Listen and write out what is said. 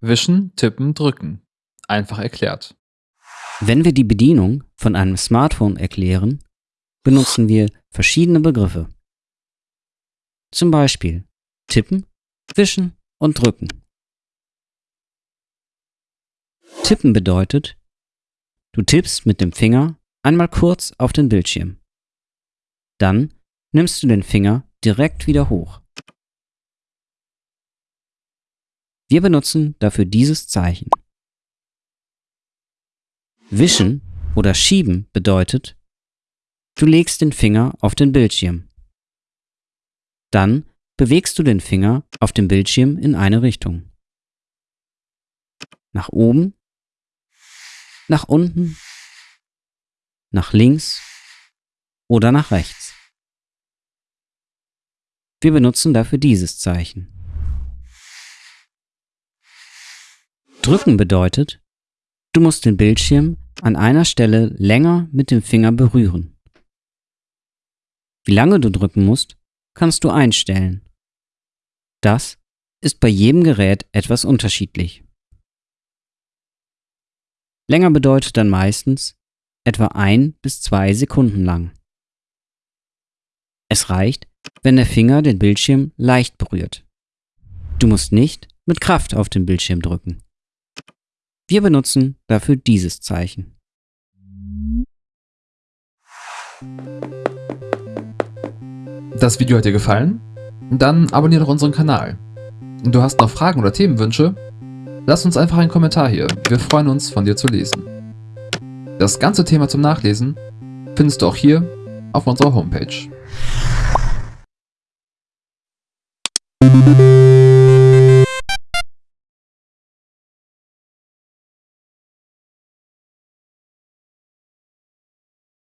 Wischen, tippen, drücken. Einfach erklärt. Wenn wir die Bedienung von einem Smartphone erklären, benutzen wir verschiedene Begriffe. Zum Beispiel tippen, wischen und drücken. Tippen bedeutet, du tippst mit dem Finger einmal kurz auf den Bildschirm. Dann nimmst du den Finger direkt wieder hoch. Wir benutzen dafür dieses Zeichen. Wischen oder schieben bedeutet, du legst den Finger auf den Bildschirm. Dann bewegst du den Finger auf dem Bildschirm in eine Richtung. Nach oben, nach unten, nach links oder nach rechts. Wir benutzen dafür dieses Zeichen. Drücken bedeutet, du musst den Bildschirm an einer Stelle länger mit dem Finger berühren. Wie lange du drücken musst, kannst du einstellen. Das ist bei jedem Gerät etwas unterschiedlich. Länger bedeutet dann meistens etwa ein bis zwei Sekunden lang. Es reicht, wenn der Finger den Bildschirm leicht berührt. Du musst nicht mit Kraft auf den Bildschirm drücken. Wir benutzen dafür dieses Zeichen. Das Video hat dir gefallen? Dann abonniere doch unseren Kanal. Du hast noch Fragen oder Themenwünsche? Lass uns einfach einen Kommentar hier, wir freuen uns von dir zu lesen. Das ganze Thema zum Nachlesen findest du auch hier auf unserer Homepage.